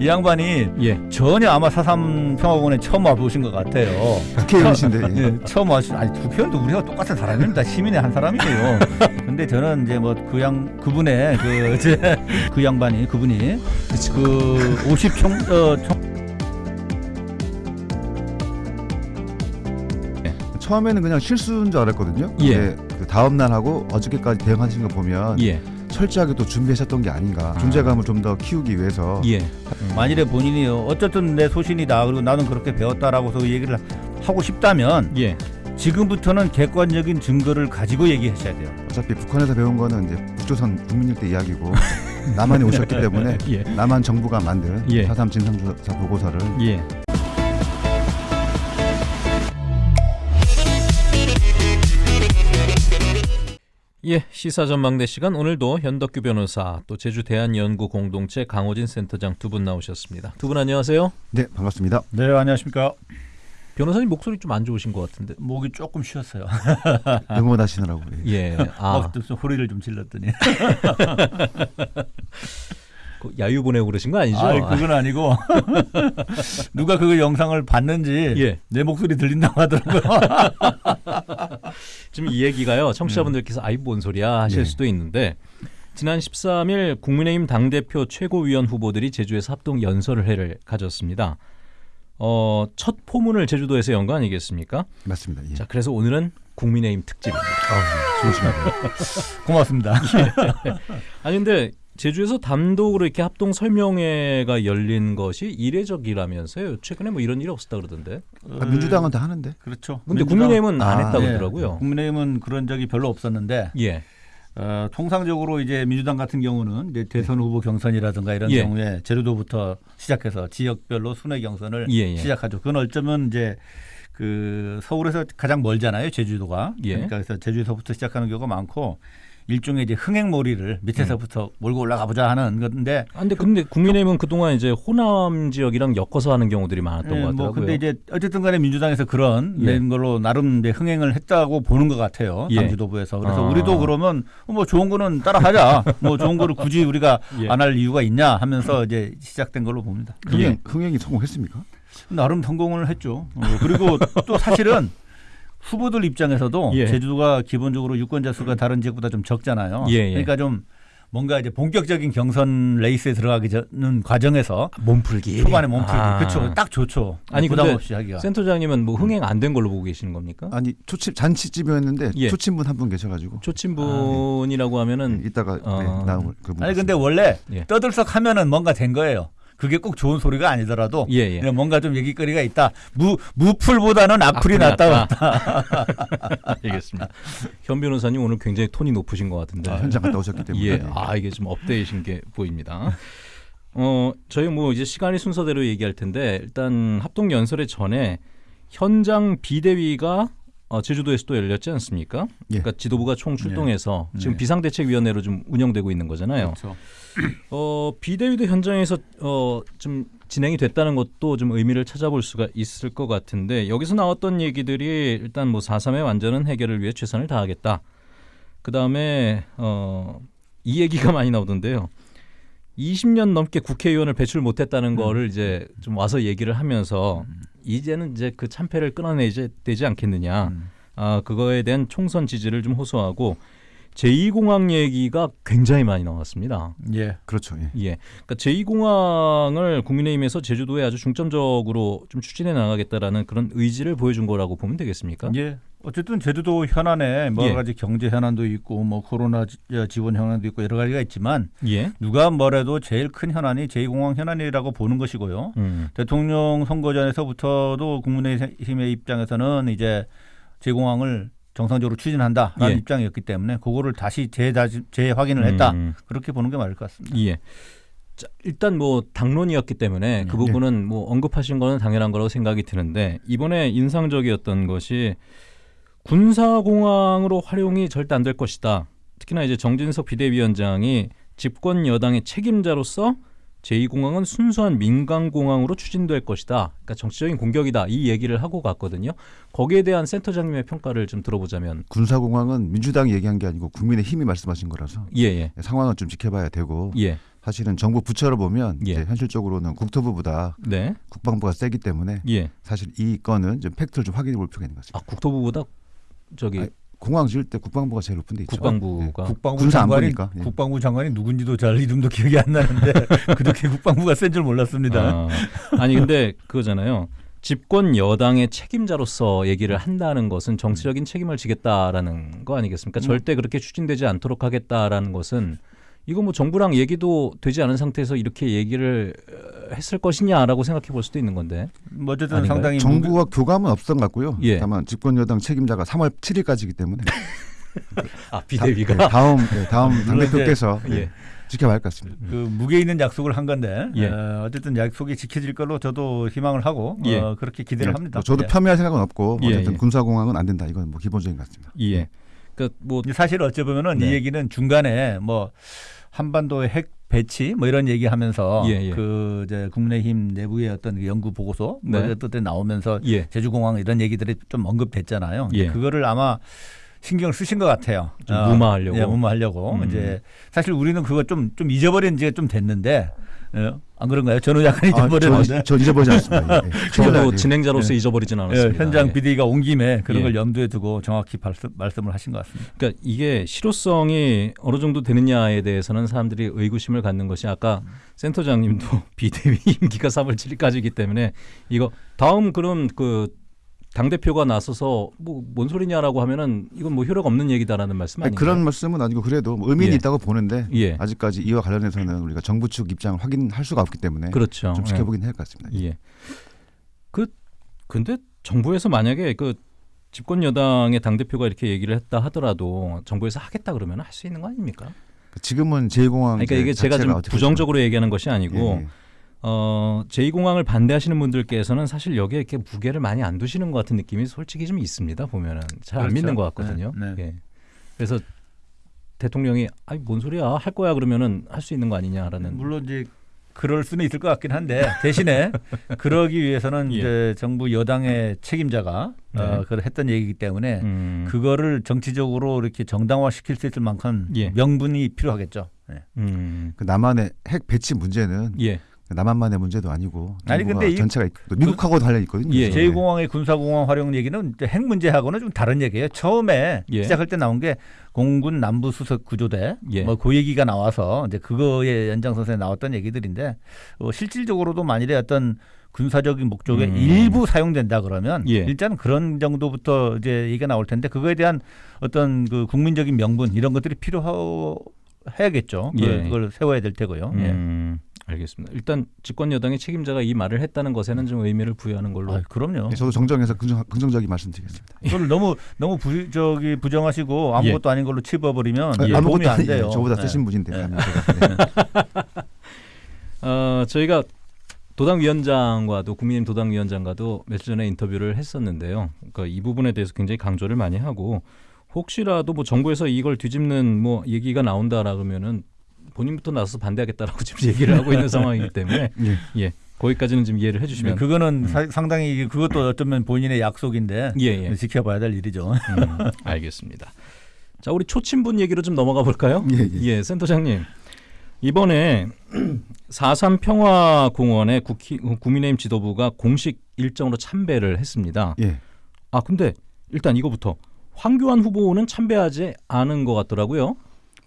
이 양반이 예. 전혀 아마 사삼 평화공원에 처음 와보신 것 같아요. 국회의원이신데 예. 예, 처음 와시 아니 국회의원도 우리가 똑같은 사람입니다. 시민의 한 사람이에요. 근데 저는 이제 뭐 그 양 그분의 그 이제 그 양반이 그분이 그 50총 어, 총 처음에는 그냥 실수인 줄 알았거든요. 예. 근데 그 다음 날 하고 어저께까지 대응하신 거 보면 예. 철저하게 또 준비하셨던 게 아닌가. 존재감을 좀 더 키우기 위해서 예. 만일에 본인이 어쨌든 내 소신이다 그리고 나는 그렇게 배웠다라고 서 얘기를 하고 싶다면 예. 지금부터는 객관적인 증거를 가지고 얘기하셔야 돼요. 어차피 북한에서 배운 거는 이제 북조선 국민일대 이야기고 남한에 오셨기 때문에 예. 남한 정부가 만든 예. 사삼 진상조사 보고서를 예. 예, 시사 전망대 시간 오늘도 현덕규 변호사 또 제주 대한연구 공동체 강호진 센터장 두 분 나오셨습니다. 두 분 안녕하세요. 네 반갑습니다. 네 안녕하십니까. 변호사님 목소리 좀 안 좋으신 것 같은데. 목이 조금 쉬었어요. 응원하시느라고 예. 예. 아, 막좀 소리를 좀 질렀더니. 그 야유 보내고 그러신 거 아니죠? 아이 그건 아니고 누가 그 영상을 봤는지 예. 내 목소리 들린다고 하더라고요. 지금 이 얘기가요. 청취자분들께서 아이 뭔 소리야 하실 예. 수도 있는데 지난 13일 국민의힘 당대표 최고위원 후보들이 제주에서 합동 연설회를 가졌습니다. 어, 첫 포문을 제주도에서 연 거 아니겠습니까? 맞습니다. 예. 자, 그래서 오늘은 국민의힘 특집입니다. 아, 좋으십니다. 고맙습니다. 아니 근데 제주에서 단독으로 이렇게 합동 설명회가 열린 것이 이례적이라면서요. 최근에 뭐 이런 일이 없었다 그러던데. 아, 민주당은 다 하는데. 그렇죠. 근데 민주당- 국민의힘은 안 아, 했다고 예. 그러더라고요. 국민의힘은 그런 적이 별로 없었는데 예. 어, 통상적으로 이제 민주당 같은 경우는 이제 대선 후보 경선이라든가 이런 예. 경우에 제주도부터 시작해서 지역별로 순회 경선을 예, 예. 시작하죠. 그건 어쩌면 이제 그 서울에서 가장 멀잖아요, 제주도가. 예. 그러니까 그래서 제주에서부터 시작하는 경우가 많고 일종의 이제 흥행몰이를 밑에서부터 몰고 올라가 보자 하는 건데 아, 근데 근데 국민의힘은 그동안 이제 호남 지역이랑 엮어서 하는 경우들이 많았던 예, 것뭐 같더라고요. 근데 이제 어쨌든 간에 민주당에서 그런 예. 낸 걸로 나름 이제 흥행을 했다고 보는 것 같아요. 예. 당 지도부에서. 그래서 아. 우리도 그러면 뭐 좋은 거는 따라하자. 뭐 좋은 거를 굳이 우리가 예. 안할 이유가 있냐 하면서 이제 시작된 걸로 봅니다. 흥행, 흥행이 성공했습니까? 나름 성공을 했죠. 어, 그리고 또 사실은 후보들 입장에서도 예. 제주도가 기본적으로 유권자 수가 다른 지역보다 좀 적잖아요. 예, 예. 그러니까 좀 뭔가 이제 본격적인 경선 레이스에 들어가기 전 과정에서 몸풀기. 초반에 몸풀기 아. 그렇죠. 딱 좋죠. 아니, 부담 근데 없이 하기가. 센터장님은 뭐 흥행 안 된 걸로 보고 계시는 겁니까? 아니 초침 잔치집이었는데 예. 초친분 한 분 계셔가지고 초친분이라고 하면은 이따가 어. 네, 나올 그분. 아니 근데 원래 예. 떠들썩 하면은 뭔가 된 거예요. 그게 꼭 좋은 소리가 아니더라도 예, 예. 그냥 뭔가 좀 얘기거리가 있다. 무 무풀보다는 악플이, 낫다. 알겠습니다. 현 변호사님 오늘 굉장히 톤이 높으신 것 같은데. 아, 현장 갔다 오셨기 때문에. 예. 아 이게 좀 업데이신 게 보입니다. 어 저희 뭐 이제 시간이 순서대로 얘기할 텐데 일단 합동 연설의 전에 현장 비대위가 어, 제주도에서 또 열렸지 않습니까? 예. 그러니까 지도부가 총 출동해서 네. 지금 네. 비상대책위원회로 좀 운영되고 있는 거잖아요. 그렇죠. 어, 비대위도 현장에서 어, 좀 진행이 됐다는 것도 좀 의미를 찾아볼 수가 있을 것 같은데 여기서 나왔던 얘기들이 일단 뭐 4.3의 완전한 해결을 위해 최선을 다하겠다. 그 다음에 어, 이 얘기가 많이 나오던데요. 20년 넘게 국회의원을 배출 못했다는 거를 이제 좀 와서 얘기를 하면서 이제는 이제 그 참패를 끊어내야 되지 않겠느냐. 음. 아 그거에 대한 총선 지지를 좀 호소하고 제2공항 얘기가 굉장히 많이 나왔습니다. 예. 그렇죠. 예. 예, 그러니까 제2공항을 국민의힘에서 제주도에 아주 중점적으로 좀 추진해 나가겠다라는 그런 의지를 보여준 거라고 보면 되겠습니까? 예. 어쨌든 제주도 현안에 뭐 여러 예. 가지 경제 현안도 있고 뭐 코로나 지- 지원 현안도 있고 여러 가지가 있지만 예. 누가 뭐래도 제일 큰 현안이 제2공항 현안이라고 보는 것이고요. 음. 대통령 선거 전에서부터도 국민의힘의 입장에서는 이제 제 공항을 정상적으로 추진한다라는 예. 입장이었기 때문에 그거를 다시 재다시 재확인을 했다 음. 그렇게 보는 게 맞을 것 같습니다. 예. 자, 일단 뭐 당론이었기 때문에 그 네. 부분은 뭐 언급하신 거는 당연한 거라고 생각이 드는데 이번에 인상적이었던 것이 군사공항으로 활용이 절대 안 될 것이다. 특히나 이제 정진석 비대위원장이 집권 여당의 책임자로서 제2공항은 순수한 민간공항으로 추진될 것이다. 그러니까 정치적인 공격이다. 이 얘기를 하고 갔거든요. 거기에 대한 센터장님의 평가를 좀 들어보자면 군사공항은 민주당이 얘기한 게 아니고 국민의 힘이 말씀하신 거라서 예, 예. 상황을 좀 지켜봐야 되고 예. 사실은 정부 부처를 보면 예. 현실적으로는 국토부보다 네. 국방부가 세기 때문에 예. 사실 이 건은 좀 팩트를 좀 확인해 볼 필요가 있는 거죠. 아 국토부보다 저기 아니, 공항 지을 때 국방부가 제일 높은 데 있죠. 국방부가 국방부 군사 장관이 안보니까. 예. 국방부 장관이 누군지도 잘 이름도 기억이 안 나는데 그렇게 국방부가 센 줄 몰랐습니다. 아, 아니 근데 그거잖아요. 집권 여당의 책임자로서 얘기를 한다는 것은 정치적인 책임을 지겠다라는 거 아니겠습니까? 절대 그렇게 추진되지 않도록 하겠다라는 것은 이거 뭐 정부랑 얘기도 되지 않은 상태에서 이렇게 얘기를 어, 했을 것이냐라고 생각해 볼 수도 있는 건데. 뭐 어쨌든 아닌가요? 상당히 정부와 교감은 없었던 것 같고요. 예. 다만 집권 여당 책임자가 3월 7일까지이기 때문에 아 다, 네, 다음 네, 다음 당대표께서 예. 네, 지켜봐야 할 것 같습니다. 그 무게 있는 약속을 한 건데 예. 어, 어쨌든 약속이 지켜질 걸로 저도 희망을 하고 예. 어, 그렇게 기대를 예, 합니다. 뭐 저도 예. 폄훼할 생각은 없고 예, 어쨌든 예. 군사공항은 안 된다. 이건 뭐 기본적인 것 같습니다. 예. 그러니까 뭐 사실 어찌 보면은 네. 이 얘기는 중간에 뭐 한반도의 핵 배치 뭐 이런 얘기하면서 예, 예. 그 이제 국민의힘 내부의 어떤 그 연구 보고서 뭐 네. 어떤 때 나오면서 예. 제주공항 이런 얘기들이 좀 언급됐잖아요. 예. 그거를 아마 신경 쓰신 것 같아요. 좀 무마하려고. 예, 무마하려고. 음. 이제 사실 우리는 그거 좀 좀 잊어버린 지가 좀 됐는데 예, 안 그런가요? 저는 약간 아, 잊어버렸는데. 저, 저 잊어버리지 않습니다. 예, 예. 저도 예. 진행자로서 잊어버리진 예, 않았습니다. 현장 예. 비대위가 온 김에 그런 예. 걸 염두에 두고 정확히 말씀, 말씀 을 하신 것 같습니다. 그러니까 이게 실효성이 어느 정도 되느냐에 대해서는 사람들이 의구심을 갖는 것이 아까 센터장님도 비대위 임기가 3월 7일까지이기 때문에 이거 다음 그럼 그 당 대표가 나서서 뭐 뭔 소리냐라고 하면은 이건 뭐 효력 없는 얘기다라는 말씀 아니, 아닌가요? 그런 말씀은 아니고 그래도 뭐 의미는 예. 있다고 보는데 예. 아직까지 이와 관련해서는 우리가 정부 측 입장을 확인할 수가 없기 때문에 그렇죠. 좀 지켜보긴 할것 같습니다. 예. 예. 그 근데 정부에서 만약에 그 집권 여당의 당 대표가 이렇게 얘기를 했다 하더라도 정부에서 하겠다 그러면 할 수 있는 거 아닙니까? 지금은 제2공항 그러니까 이게 제가 좀 부정적으로 얘기하는 것이 아니고 예, 예. 어, 제2공항을 반대하시는 분들께서는 사실 여기에 이렇게 무게를 많이 안 두시는 것 같은 느낌이 솔직히 좀 있습니다. 보면은 잘안 그렇죠. 믿는 것 같거든요. 네, 네. 예. 그래서 대통령이 아니 뭔 소리야 할 거야 그러면은 할 수 있는 거 아니냐라는 물론 이제 그럴 수는 있을 것 같긴 한데 대신에 그러기 위해서는 예. 이제 정부 여당의 책임자가 네. 어, 그걸 했던 얘기이기 때문에 음, 그거를 정치적으로 이렇게 정당화 시킬 수 있을 만큼 예. 명분이 필요하겠죠. 예. 음, 그 남한의 핵 배치 문제는 예. 남한만의 문제도 아니고 아니, 근데 이- 전체가 있- 또 미국하고도 관련 있거든요. 예. 그래서. 제2공항의 군사공항 활용 얘기는 핵 문제하고는 좀 다른 얘기예요. 처음에 예. 시작할 때 나온 게 공군 남부 수석 구조대 예. 뭐그 얘기가 나와서 이제 그거의 연장선에 나왔던 얘기들인데 어, 실질적으로도 만일에 어떤 군사적인 목적에 음. 일부 사용된다 그러면 예. 일단 그런 정도부터 이제 얘기가 나올 텐데 그거에 대한 어떤 그 국민적인 명분 이런 것들이 필요해야겠죠. 예. 그걸, 그걸 세워야 될 테고요. 예. 음, 알겠습니다. 일단 집권 여당의 책임자가 이 말을 했다는 것에는 좀 의미를 부여하는 걸로. 아, 그럼요. 예, 저도 정정해서 긍정, 긍정적인 말씀드리겠습니다. 그걸 너무 너무 부, 저기 부정하시고 아무것도 아닌 걸로 치부버리면 아, 예, 아무것도 안 돼요. 예, 저보다 네. 쓰신 분인데. 네. 네. 어, 저희가 도당위원장과도 국민의힘 도당위원장과도 며칠 전에 인터뷰를 했었는데요. 그러니까 이 부분에 대해서 굉장히 강조를 많이 하고 혹시라도 뭐 정부에서 이걸 뒤집는 뭐 얘기가 나온다라 그러면은 본인부터 나서서 반대하겠다라고 지금 얘기를 하고 있는 상황이기 때문에 예. 예 거기까지는 좀 이해를 네, 해주시면 그거는 사- 상당히 그것도 어쩌면 본인의 약속인데 예 예. 지켜봐야 될 일이죠. 음, 알겠습니다. 자 우리 초친분 얘기로 좀 넘어가 볼까요? 예, 예. 센터장님 이번에 4.3 평화공원에 국희, 국민의힘 지도부가 공식 일정으로 참배를 했습니다. 예. 아 근데 일단 이거부터 황교안 후보는 참배하지 않은 것 같더라고요.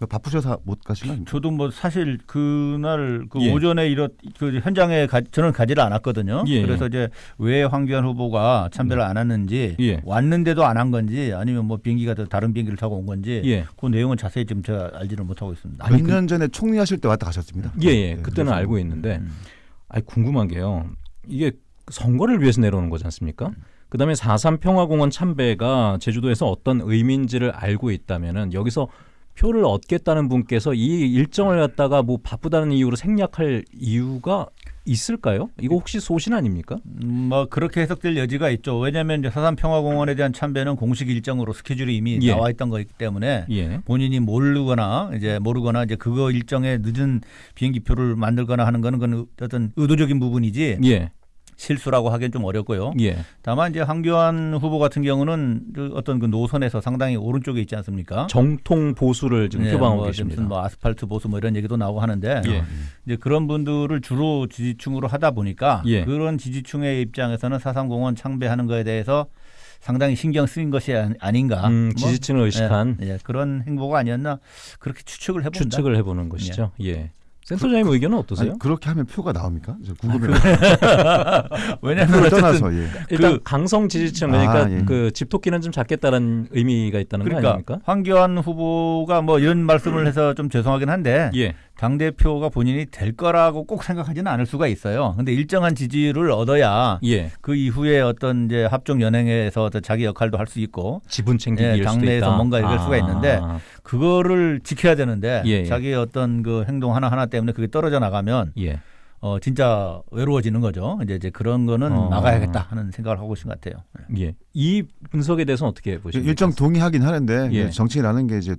뭐 바쁘셔서 못 가신 거 아닙니까? 저도 뭐 사실 그날 그 예. 오전에 이렇 그 현장에 가, 저는 가지를 않았거든요. 예, 그래서 이제 왜 황교안 후보가 참배를 안 했는지 예. 왔는데도 안 한 건지 아니면 뭐 비행기가 더 다른 비행기를 타고 온 건지 예. 그 내용은 자세히 지금 제가 알지는 못하고 있습니다. 아니, 몇년 전에 총리 하실 때 왔다 가셨습니다. 예, 예. 예, 그때는 그래서 알고 있는데 음. 아니 궁금한 게요. 이게 선거를 위해서 내려오는 거지 않습니까? 그다음에 4.3 평화공원 참배가 제주도에서 어떤 의미인지를 알고 있다면은 여기서 표를 얻겠다는 분께서 이 일정을 갖다가 뭐 바쁘다는 이유로 생략할 이유가 있을까요? 이거 혹시 소신 아닙니까? 음, 뭐 그렇게 해석될 여지가 있죠. 왜냐하면 사산 평화공원에 대한 참배는 공식 일정으로 스케줄이 이미 예. 나와 있던 거기 때문에 예. 본인이 모르거나 이제 모르거나 이제 그거 일정에 늦은 비행기표를 만들거나 하는 거는 그건 어떤 의도적인 부분이지 예. 실수라고 하기엔 좀 어렵고요. 예. 다만 이제 황교안 후보 같은 경우는 그 어떤 그 노선에서 상당히 오른쪽에 있지 않습니까? 정통 보수를 지금 네, 표방하고 뭐 계십니다. 무슨 뭐 아스팔트 보수 뭐 이런 얘기도 나오고 하는데 예. 이제 그런 분들을 주로 지지층으로 하다 보니까 예. 그런 지지층의 입장에서는 사삼공원 창배하는 거에 대해서 상당히 신경 쓰인 것이 아- 아닌가. 음, 뭐, 지지층을 의식한 예, 예, 그런 행보가 아니었나 그렇게 추측을 해본다. 추측을 해보는 것이죠. 예. 센터장님 의견은 어떠세요? 아니, 그렇게 하면 표가 나옵니까? 저 궁금해요. 왜냐하면 떠나서 예. 일단 그- 강성 지지층 그러니까 아, 예. 그 집토끼는 좀 작겠다는 의미가 있다는 거 그러니까 아닙니까? 황교안 후보가 뭐 이런 말씀을 해서 좀 죄송하긴 한데 예. 당 대표가 본인이 될 거라고 꼭 생각하지는 않을 수가 있어요. 근데 일정한 지지를 얻어야 예. 그 이후에 어떤 이제 합종 연행에서 자기 역할도 할 수 있고 지분 챙기기 예, 당내에서 있다. 뭔가 이럴 수가 있는데 아, 그거를 지켜야 되는데 예, 예. 자기의 어떤 그 행동 하나 하나 때문에 그게 떨어져 나가면 예. 어 진짜 외로워지는 거죠. 이제 이제 그런 거는 어. 막아야겠다 하는 생각을 하고 계신 것 같아요. 예. 이 분석에 대해서는 어떻게 보십니까? 일정 동의하긴 하는데 예. 정치라는 게 이제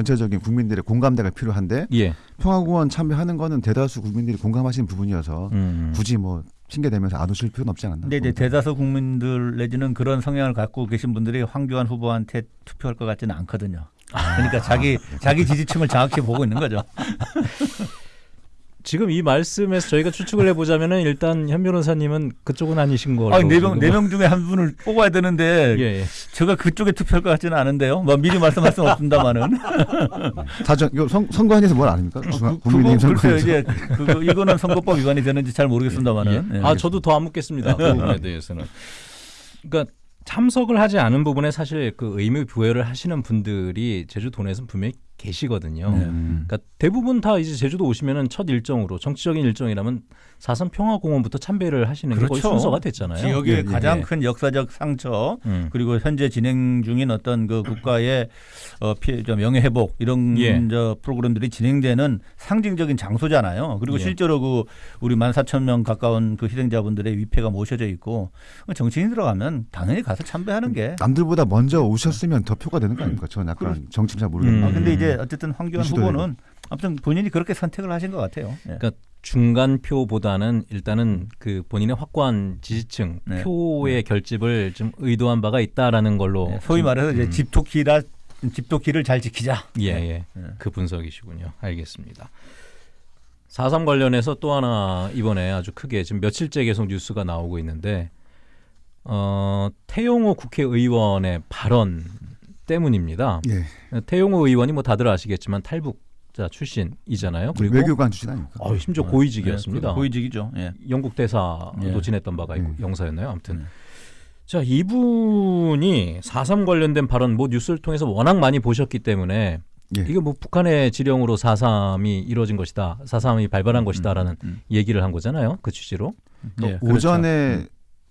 전체적인 국민들의 공감대가 필요한데 예. 평화공원 참여하는 거는 대다수 국민들이 공감하시는 부분이어서 음. 굳이 뭐 핑계대면서 안 오실 필요는 없지 않았나. 근데 이제 대다수 국민들 내지는 그런 성향을 갖고 계신 분들이 황교안 후보한테 투표할 것 같지는 않거든요. 그러니까 자기 자기 지지층을 정확히 보고 있는 거죠. 지금 이 말씀에서 저희가 추측을 해보자면은 일단 현 변호사님은 그쪽은 아니신 걸로. 아니 네명 네 명 중에 한 분을 뽑아야 되는데 예, 예. 제가 그쪽에 투표할 것 같지는 않은데요. 뭐 미리 말씀할 수는 없습니다만은. 사전 이거 선, 선거안에서 뭘 아닙니까? 중앙, 그- 국민의힘 선거에서. 이제 그거 이거는 선거법 위반이 되는지 잘 모르겠습니다만은. 예. 예. 아 저도 더 안 묻겠습니다. 그 부분에 대해서는. 그러니까 참석을 하지 않은 부분에 사실 그 의미 부여를 하시는 분들이 제주도 내에서는 분명히 계시거든요. 네. 음. 그러니까 대부분 다 이제 제주도 오시면은 첫 일정으로 정치적인 일정이라면 사선 평화공원부터 참배를 하시는 게 그렇죠. 순서가 됐잖아요. 지역의 예, 예, 가장 예. 큰 역사적 상처 음. 그리고 현재 진행 중인 어떤 그 국가의 어, 피해, 저 명예 회복 이런 예. 저 프로그램들이 진행되는 상징적인 장소잖아요. 그리고 예. 실제로 그 우리 만 사천 명 가까운 그 희생자분들의 위패가 모셔져 있고 정치인 들어가면 당연히 가서 참배하는 게. 남들보다 먼저 오셨으면 더 표가 되는 거 아닙니까? 저는 약간 정치를 잘 모르겠는데. 음. 아, 근데 이제 어쨌든 황교안 후보는 아무튼 본인이 그렇게 선택을 하신 것 같아요. 예. 그러니까 중간표보다는 일단은 그 본인의 확고한 지지층 네. 표의 결집을 좀 의도한 바가 있다라는 걸로 예, 소위 말해서 이제 음. 집토끼라 집토끼를 잘 지키자. 예, 예. 예. 그 분석이시군요. 알겠습니다. 4.3 관련해서 또 하나 이번에 아주 크게 지금 며칠째 계속 뉴스가 나오고 있는데 어, 태용호 국회의원의 발언 때문입니다. 예. 태용호 의원이 뭐 다들 아시겠지만 탈북 자 출신이잖아요. 그리고 외교관 출신 아닙니까? 어, 심지어 고위직이었습니다. 예, 그 고위직이죠. 예. 영국 대사도 예. 지냈던 바가 있고 음. 영사였나요? 아무튼 음. 자 이분이 4.3 관련된 발언 뭐 뉴스를 통해서 워낙 많이 보셨기 때문에 예. 이게 뭐 북한의 지령으로 4.3이 이루어진 것이다. 4.3이 발발한 것이다라는 음. 얘기를 한 거잖아요. 그 취지로. 예, 그렇죠.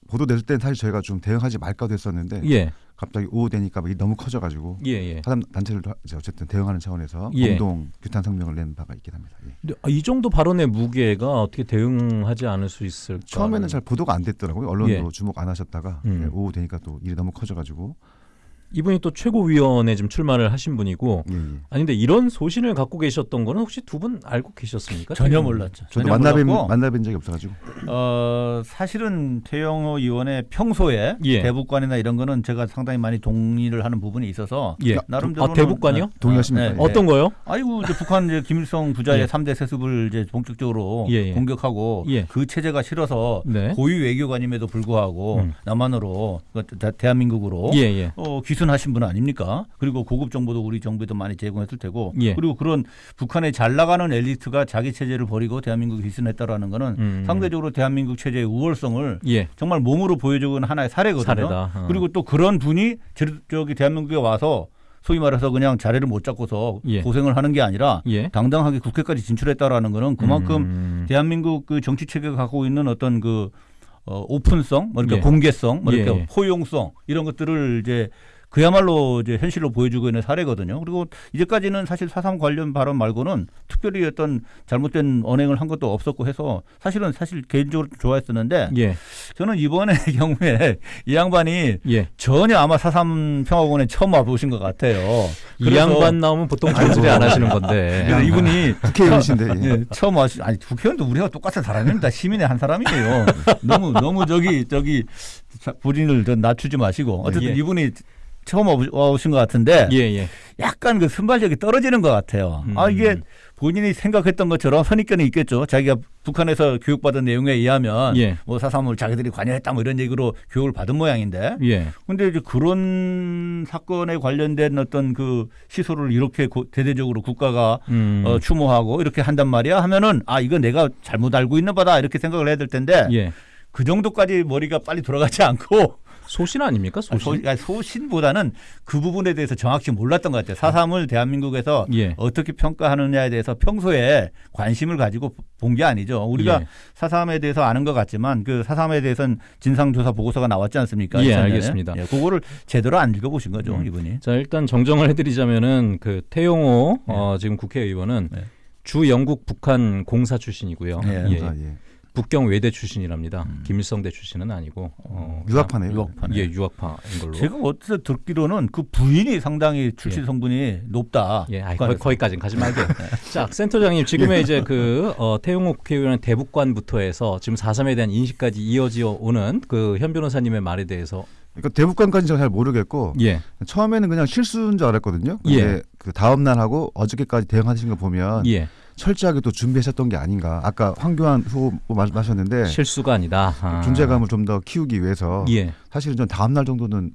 보도될 땐 사실 저희가 좀 대응하지 말까도 했었는데 예. 갑자기 오후 되니까 막 이게 너무 커져가지고 예, 예. 사람 단체를 이제 어쨌든 대응하는 차원에서 예. 공동 규탄 성명을 낸 바가 있긴 합니다. 예. 아, 이 정도 발언의 무게가 어떻게 대응하지 않을 수 있을까? 처음에는 잘 보도가 안 됐더라고요. 언론도 예. 주목 안 하셨다가 음. 예, 오후 되니까 또 일이 너무 커져가지고 이분이 또 최고위원회 좀 출마를 하신 분이고 예, 예. 아닌데 이런 소신을 갖고 계셨던 거는 혹시 두 분 알고 계셨습니까? 전혀 몰랐죠. 저도 전혀 만나뵌 몰랐고, 만나뵌 적이 없어가지고 어, 사실은 태영호 의원의 평소에 예. 대북관이나 이런 거는 제가 상당히 많이 동의를 하는 부분이 있어서 예. 나름대로 아, 대북관이요? 동의하십니까? 어떤 거요? 아이고 이제 북한 이제 김일성 부자의 예. 삼 3대 세습을 이제 본격적으로 예, 예. 공격하고 예. 그 체제가 싫어서 네. 고위 외교관임에도 불구하고 음. 남한으로 그 대- 대한민국으로 예, 예. 어, 귀 순하신 분 아닙니까? 그리고 고급 정보도 우리 정부에도 많이 제공했을 테고 예. 그리고 그런 북한의 잘 나가는 엘리트가 자기 체제를 버리고 대한민국에 귀순했다라는 거는 음. 상대적으로 대한민국 체제의 우월성을 예. 정말 몸으로 보여주는 하나의 사례거든요. 어. 그리고 또 그런 분이 제- 저기 대한민국에 와서 소위 말해서 그냥 자리를 못 잡고서 예. 고생을 하는 게 아니라 예. 당당하게 국회까지 진출했다라는 거는 그만큼 음. 대한민국 그 정치 체계가 갖고 있는 어떤 그 어, 오픈성, 뭐 이렇게 예. 공개성, 뭐 이렇게 예, 예. 포용성 이런 것들을 이제 그야말로 이제 현실로 보여주고 있는 사례거든요. 그리고 이제까지는 사실 사삼 관련 발언 말고는 특별히 어떤 잘못된 언행을 한 것도 없었고 해서 사실은 사실 개인적으로 좋아했었는데 예. 저는 이번의 경우에 이 양반이 예. 전혀 아마 사삼 평화공원에 처음 와보신 것 같아요. 이 양반 나오면 보통 존소리 안 하시는 건데. 그래서 이분이 국회의원이신데 예. 예, 처음 와시 아니 국회의원도 우리가 똑같은 사람입니다. 시민의 한 사람이에요. 너무 너무 저기 저기 자, 본인을 좀 낮추지 마시고 어쨌든 예. 이분이 처음 와오신 것 같은데 예, 예. 약간 그 순발력이 떨어지는 것 같아요. 아 음. 이게 본인이 생각했던 것처럼 선입견이 있겠죠. 자기가 북한에서 교육받은 내용에 의하면 예. 뭐 사삼을 자기들이 관여했다 뭐 이런 얘기로 교육을 받은 모양인데 예. 근데 이제 그런 사건에 관련된 어떤 그 시설을 이렇게 고- 대대적으로 국가가 음. 어, 추모하고 이렇게 한단 말이야 하면은 아 이거 내가 잘못 알고 있는 바다 이렇게 생각을 해야 될 텐데 예. 그 정도까지 머리가 빨리 돌아가지 않고 소신 아닙니까? 소, 소신. 아니, 소 신보다는 그 부분에 대해서 정확히 몰랐던 것 같아요. 사삼을 대한민국에서 예. 어떻게 평가하느냐에 대해서 평소에 관심을 가지고 본 게 아니죠. 우리가 예. 사삼에 대해서 아는 것 같지만 그 사삼에 대해서는 진상조사 보고서가 나왔지 않습니까? 예, 2000년에? 알겠습니다. 예, 그거를 제대로 안 읽어보신 거죠, 음. 이분이. 자 일단 정정을 해드리자면은 그 태용호 어, 지금 국회의원은 네. 주 영국 북한 공사 출신이고요. 예. 예. 아, 예. 북경 외대 출신이랍니다. 음. 김일성대 출신은 아니고 어, 유학파네요. 유학파네. 예, 유학파인 걸로. 제가 어디서 듣기로는 그 부인이 상당히 출신 예. 성분이 높다. 예, 아이, 거기. 거기까지는 가지 말게. 자, 센터장님 지금의 이제 그 어, 태용호 국회의원의 대북관부터 해서 지금 4.3에 대한 인식까지 이어지어 오는 그 현 변호사님의 말에 대해서 그러니까 대북관까지 잘 모르겠고 예, 처음에는 그냥 실수인 줄 알았거든요. 근데 예. 그 다음 날 하고 어저께까지 대응하신 거 보면 예, 철저하게 또 준비하셨던 게 아닌가. 아까 황교안 후보 마- 마셨는데 실수가 아니다. 아. 존재감을 좀 더 키우기 위해서 예, 사실은 전 다음 날 정도는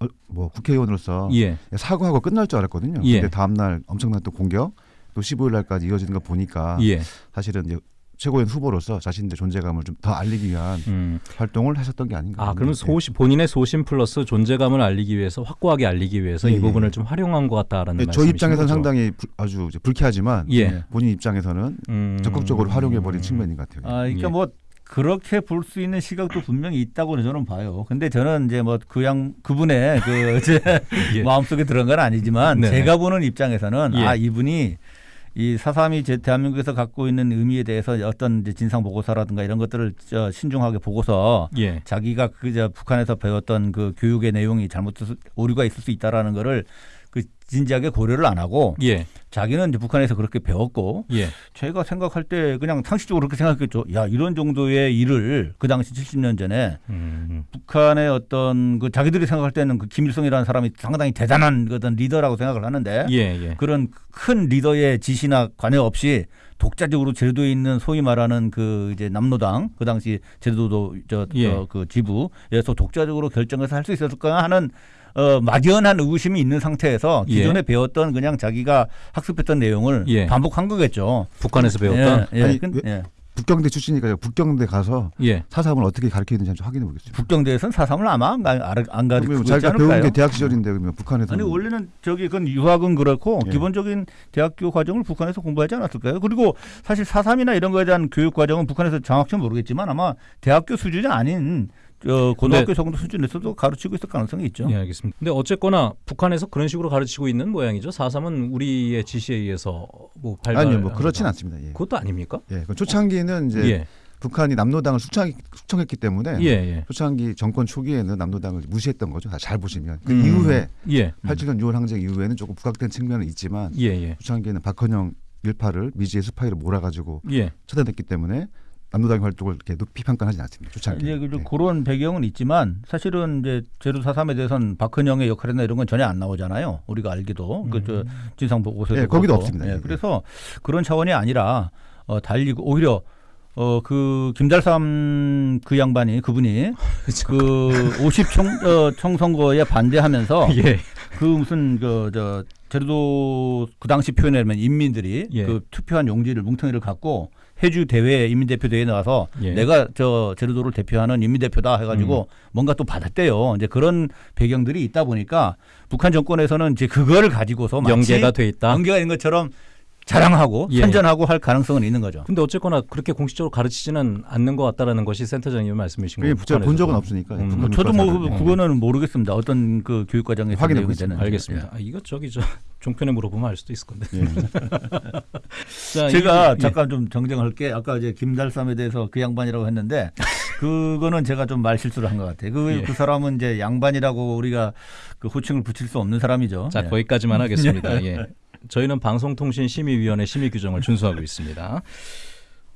어, 뭐 국회의원으로서 예, 사과하고 끝날 줄 알았거든요. 예. 근데 다음 날 엄청난 또 공격 또 15일 날까지 이어지는 거 보니까 예. 사실은 이제 최고의 후보로서 자신의 존재감을 좀 더 알리기 위한 음. 활동을 하셨던 게 아닌가. 아, 그러면 네. 소신 본인의 소신 플러스 존재감을 알리기 위해서 확고하게 알리기 위해서 예, 이 예. 부분을 좀 활용한 것 같다라는 네, 말씀이신 저희 입장에서는 거죠? 상당히 불- 아주 이제 불쾌하지만 예. 본인 입장에서는 음. 적극적으로 활용해 버린 측면인 것 같아요. 아, 그러니까 예. 뭐 그렇게 볼 수 있는 시각도 분명히 있다고 저는 봐요. 근데 저는 이제 뭐 그 양 그분의 그 제 예. 마음속에 들어간 건 아니지만 네네. 제가 보는 입장에서는 예. 아 이분이 이 사삼이 제 대한민국에서 갖고 있는 의미에 대해서 어떤 진상 보고서라든가 이런 것들을 저 신중하게 보고서 예. 자기가 그저 북한에서 배웠던 그 교육의 내용이 잘못 오류가 있을 수 있다라는 거를 그 진지하게 고려를 안 하고 예. 자기는 이제 북한에서 그렇게 배웠고 예. 제가 생각할 때 그냥 상식적으로 그렇게 생각했죠. 야 이런 정도의 일을 그 당시 70년 전에 음. 북한의 어떤 그 자기들이 생각할 때는 그 김일성이라는 사람이 상당히 대단한 그 어떤 리더라고 생각을 하는데 예, 예. 그런 큰 리더의 지시나 관여 없이 독자적으로 제도에 있는 소위 말하는 그 이제 남로당 그 당시 제도도 저, 예. 저그 지부에서 독자적으로 결정해서 할 수 있었을까 하는 어 막연한 의구심이 있는 상태에서 예. 기존에 배웠던 그냥 자기가 학습했던 내용을 예. 반복한 거겠죠. 북한에서 배웠던 예, 예. 아니, 근- 왜- 예. 북경대 출신이니까 북경대 가서 예. 사삼을 어떻게 좀 확인해 보겠습니다. 북경대에서는 사삼을 아마 안, 가- 안, 안 가르치고 자기가 배운? 게 대학 시절인데 그러면 북한에서 아니 원래는 저기 그건 유학은 그렇고 예. 기본적인 대학교 과정을 북한에서 공부하지 않았을까요? 그리고 사실 사삼이나 이런 거에 대한 교육 과정은 북한에서 정확히 는 모르겠지만 아마 대학교 수준이 아닌 저 고등학교 정도 수준에서도 가르치고 있을 가능성이 있죠. 예, 알겠습니다. 근데 어쨌거나 북한에서 그런 식으로 가르치고 있는 모양이죠. 4.3은 우리의 지시에 의해서 뭐 발발 아니요, 뭐 그렇진 않습니다. 예. 그것도 아닙니까? 예, 그 초창기는 이제 예. 북한이 남로당을 숙청, 숙청 했기 때문에 예, 예. 초창기 정권 초기에는 남로당을 무시했던 거죠. 잘 보시면 그 음. 이후에 예. 87년 6월 항쟁 이후에는 조금 부각된 측면은 있지만 예, 예. 초창기에는 박헌영 일파를 미지의 스파이로 몰아가지고 예. 처단했기 때문에 남로당 활동을 이렇게 높이 평가하지 않습니다. 그 예. 그런 배경은 있지만 사실은 이제 제로 사삼에 대해서는 박헌영의 역할이나 이런 건 전혀 안 나오잖아요. 우리가 알기도 그저 진상 보고서에도 예, 거기도 그렇고. 없습니다. 예, 예. 그래서 그런 차원이 아니라 어, 달리고 오히려 어 그 김달삼 그 양반이 그분이 그 50총 어, 총선거에 반대하면서 예. 그 무슨 그저 제주도 그 당시 표현하면 인민들이 예. 그 투표한 용지를 뭉텅이를 갖고 해주 대회 인민 대표 대회에 나가서 예. 내가 저 제주도를 대표하는 인민 대표다 음. 해가지고 뭔가 또 받았대요. 이제 그런 배경들이 있다 보니까 북한 정권에서는 이제 그거를 가지고서 연계가 돼 있다. 연계가 있는 것처럼 자랑하고 예. 선전하고 할 가능성은 있는 거죠. 근데 어쨌거나 그렇게 공식적으로 가르치지는 않는 것 같다라는 것이 센터장님 말씀이신 거예요. 제가 본 적은. 없으니까. 음. 북한 저도 뭐. 그- 그거는 모르겠습니다. 어떤 그 교육 과정에 확인해. 되는지. 알겠습니다. 아, 이거 저기 저 종편에 물어보면 알 수도 있을 건데. 예. 자, 제가 이- 예. 잠깐 좀 정정할 게. 아까 이제 김달삼에 대해서 그 양반이라고 했는데 그거는 제가 좀 말 실수를 한 것 같아요. 그, 예. 그 사람은 이제 양반이라고 우리가 그 호칭을 붙일 수 없는 사람이죠. 자 예. 거기까지만 하겠습니다. 예. 저희는 방송통신심의위원회 심의 규정을 준수하고 있습니다.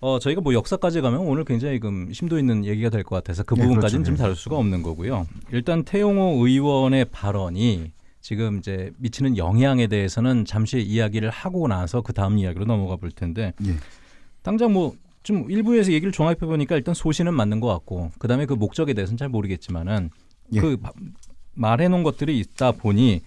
어 저희가 뭐 역사까지 가면 오늘 굉장히 좀 심도 있는 얘기가 될 것 같아서 그 네, 부분까지는 그렇죠. 좀 다룰 수가 없는 거고요. 일단 태용호 의원의 발언이 지금 이제 미치는 영향에 대해서는 잠시 이야기를 하고 나서 그 다음 이야기로 넘어가 볼 텐데 예. 당장 뭐 좀 일부에서 얘기를 종합해 보니까 일단 소신은 맞는 것 같고 그 다음에 그 목적에 대해서는 잘 모르겠지만은 예. 그 바- 말해 놓은 것들이 있다 보니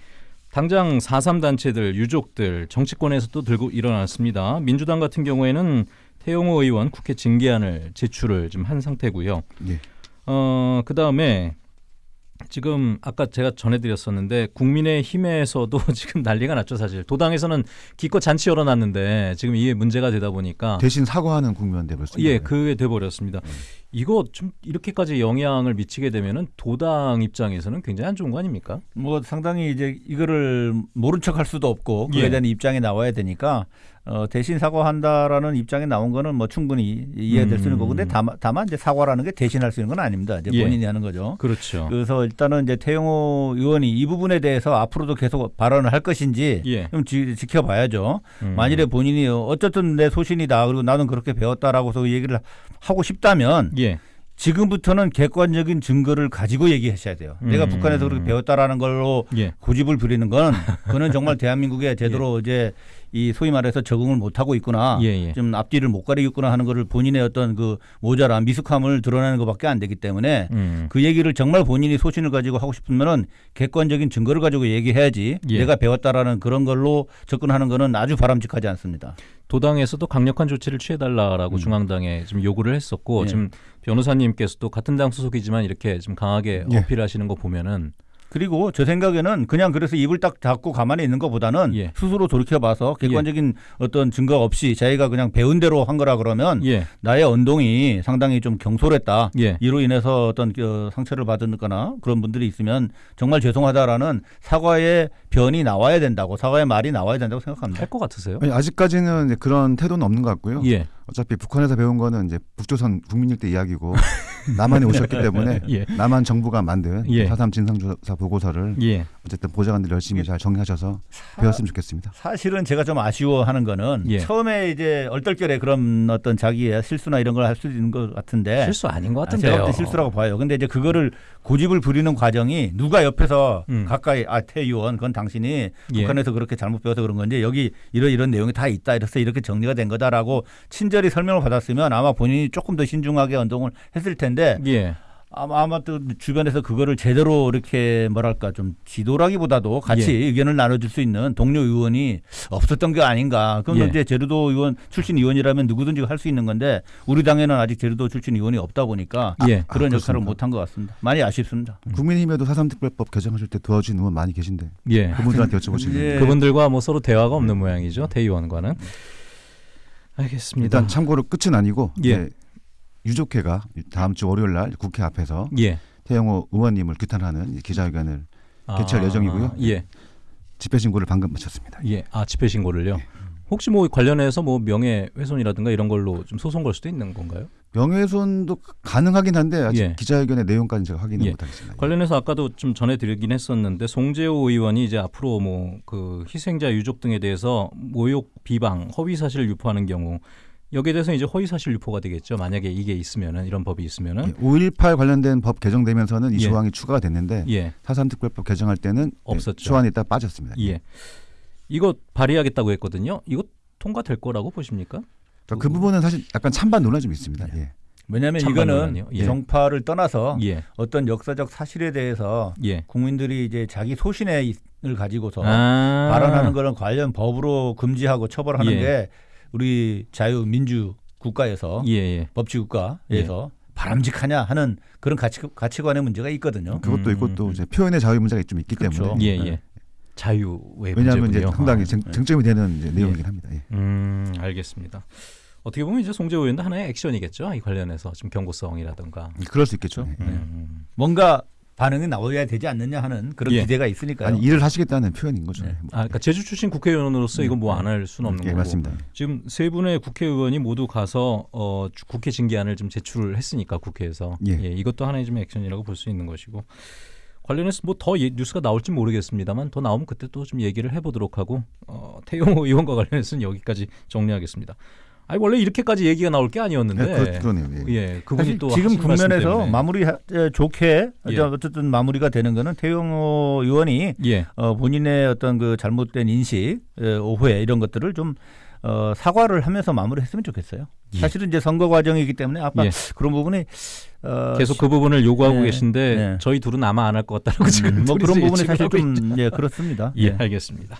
당장 4.3 단체들 유족들 정치권에서 또 들고 일어났습니다. 민주당 같은 경우에는 태용호 의원 국회 징계안을 제출을 좀 한 상태고요. 예. 어 그다음에 지금 아까 제가 전해드렸었는데 국민의힘에서도 지금 난리가 났죠 사실 도당에서는 기껏 잔치 열어놨는데 지금 이게 문제가 되다 보니까 대신 사과하는 국면 돼버렸습니다 예, 그게 돼버렸습니다. 이거 좀 이렇게까지 영향을 미치게 되면은 도당 입장에서는 굉장히 안 좋은 거 아닙니까? 뭐 상당히 이제 이거를 모른 척할 수도 없고 그에 예. 대한 입장이 나와야 되니까 어, 대신 사과한다라는 입장에 나온 거는 뭐 충분히 이해될 수 있는 음. 거고 근데 다만, 다만 이제 사과라는 게 대신할 수 있는 건 아닙니다. 이제 예. 본인이 하는 거죠. 그렇죠. 그래서 일단은 이제 태영호 의원이 이 부분에 대해서 앞으로도 계속 발언을 할 것인지 예. 좀 지, 지켜봐야죠. 음. 만일에 본인이 어쨌든 내 소신이다 그리고 나는 그렇게 배웠다라고서 그 얘기를 하고 싶다면 예. 지금부터는 객관적인 증거를 가지고 얘기하셔야 돼요. 내가 음. 북한에서 그렇게 배웠다라는 걸로 예. 고집을 부리는 건 그는 정말 대한민국에 제대로 이제 이 소위 말해서 적응을 못 하고 있구나. 예, 예. 좀 앞뒤를 못 가리고 있구나 하는 거를 본인의 어떤 그 모자란 미숙함을 드러내는 것밖에 안 되기 때문에 음. 그 얘기를 정말 본인이 소신을 가지고 하고 싶으면은 객관적인 증거를 가지고 얘기해야지 예. 내가 배웠다라는 그런 걸로 접근하는 거는 아주 바람직하지 않습니다. 도당에서도 강력한 조치를 취해달라라고 음. 중앙당에 좀 요구를 했었고 예. 지금 변호사님께서도 같은 당 소속이지만 이렇게 좀 강하게 예. 어필하시는 거 보면은 그리고 제 생각에는 그냥 그래서 입을 딱 닫고 가만히 있는 것보다는 예. 스스로 돌이켜봐서 객관적인 어떤 증거 없이 자기가 그냥 배운 대로 한 거라 그러면 예. 나의 언동이 상당히 좀 경솔했다. 예. 이로 인해서 어떤 그 상처를 받거나 그런 분들이 있으면 정말 죄송하다라는 사과의 변이 나와야 된다고 사과의 말이 나와야 된다고 생각합니다. 할 것 같으세요? 아니, 아직까지는 이제 그런 태도는 없는 것 같고요. 예. 어차피 북한에서 배운 거는 이제 북조선 국민일대 이야기고 남한에 오셨기 때문에 예. 남한 정부가 만든 예. 사삼 진상조사 보고서를 예. 어쨌든 보좌관들 열심히 잘 정리하셔서 배웠으면 좋겠습니다. 사실은 제가 좀 아쉬워하는 거는 예. 처음에 이제 얼떨결에 그런 어떤 자기의 실수나 이런 걸 할 수 있는 것 같은데 실수 아닌 것 아, 제가 같은데요. 볼때 실수라고 봐요. 근데 이제 그거를 고집을 부리는 과정이 누가 옆에서 음. 가까이 아 태 의원 그건 당신이 예. 북한에서 그렇게 잘못 배워서 그런 건지 여기 이런 이런 내용이 다 있다 이래서 이렇게 정리가 된 거다라고 친절히 설명을 받았으면 아마 본인이 조금 더 신중하게 운동을 했을 텐데 예. 아마 아마 또 주변에서 그거를 제대로 이렇게 뭐랄까 좀 지도라기보다도 같이 예. 의견을 나눠줄 수 있는 동료 의원이 없었던 게 아닌가. 그럼 예. 이제 제주도 의원 출신 의원이라면 누구든지 할 수 있는 건데 우리 당에는 아직 제주도 출신 의원이 없다 보니까 예. 그런 아, 역할을 그렇습니까? 못한 것 같습니다. 많이 아쉽습니다. 국민의힘에도 사삼특별법 개정하실 때 도와주신 의원 많이 계신데 예. 그분들한테 여쭤보시면 예. 그분들과 뭐 서로 대화가 없는 모양이죠. 대의원과는. 알겠습니다. 일단 참고로 끝은 아니고 예. 이제 유족회가 다음 주 월요일 날 국회 앞에서 예. 태영호 의원님을 규탄하는 기자회견을 개최할 예정이고요. 예. 집회 신고를 방금 마쳤습니다. 예. 아 집회 신고를요. 혹시 뭐 관련해서 뭐 명예훼손이라든가 이런 걸로 좀 소송 걸 수도 있는 건가요? 명예훼손도 가능하긴 한데 아직 예. 기자회견의 내용까지 제가 확인을 예. 못하겠습니다. 관련해서 아까도 좀 전해드리긴 했었는데 송재호 의원이 이제 앞으로 뭐 그 희생자 유족 등에 대해서 모욕, 비방, 허위 사실을 유포하는 경우 여기에 대해서 이제 허위 사실 유포가 되겠죠. 만약에 이게 있으면은 이런 법이 있으면은 5.18 관련된 법 개정되면서는 이 예. 조항이 추가가 됐는데 예, 사삼특별법 개정할 때는 없었죠. 조안이 딱 빠졌습니다. 예. 이거 발의하겠다고 했거든요. 이거 통과될 거라고 보십니까? 그 부분은 사실 약간 찬반 논란이 좀 있습니다. 예. 왜냐하면 찬반 이거는 논란이요? 예. 정파를 떠나서 예, 어떤 역사적 사실에 대해서 예. 국민들이 이제 자기 소신을 가지고서 아. 발언하는 거는 관련 법으로 금지하고 처벌하는 예. 게 우리 자유민주 국가에서 예, 예. 법치 국가에서 바람직하냐 하는 그런 가치 가치관의 문제가 있거든요. 그것도 음, 있고 또 음. 이제 표현의 자유 문제가 좀 있기 그렇죠. 때문에 예, 예. 자유의 왜냐하면 이제 문제군요. 상당히 쟁, 네. 쟁점이 되는 이제 내용이긴 합니다. 예. 음, 알겠습니다. 어떻게 보면 이제 송재호 의원도 하나의 액션이겠죠. 이 관련해서 좀 경고성이라든가. 그럴 수 있겠죠. 예. 음. 뭔가 반응이 나와야 되지 않느냐 하는 그런 예. 기대가 있으니까요. 아니 일을 하시겠다는 표현인 거죠. 네. 뭐. 아, 그러니까 제주 출신 국회의원으로서 이거 뭐안 할 수는 없는 예, 거고. 맞습니다. 지금 세 분의 국회의원이 모두 가서 어, 주- 국회 징계안을 좀 제출을 했으니까 국회에서 예. 이것도 하나의 좀 액션이라고 볼 수 있는 것이고 관련해서 뭐 더 뉴스가 나올지 모르겠습니다만 더 나오면 그때 또 좀 얘기를 해보도록 하고 어, 태용호 의원과 관련해서는 여기까지 정리하겠습니다. 아니 원래 이렇게까지 얘기가 나올 게 아니었는데 네, 그렇, 그러네요. 예. 예 그분이 또 지금 국면에서. 마무리 하- 에, 좋게 예. 어쨌든 마무리가 되는 거는 태용호 의원이 예 어, 본인의 어떤 그 잘못된 인식, 에, 오해 이런 것들을 좀 어, 사과를 하면서 마무리했으면 좋겠어요. 예. 사실은 이제 선거 과정이기 때문에 아까 예. 그런 부분이 어, 계속 그 부분을 요구하고 네, 계신데 네. 저희 둘은 아마 안 할 것 같다라고 지금 뭐 그런 부분이 사실 좀. 예, 그렇습니다. 예, 예. 알겠습니다.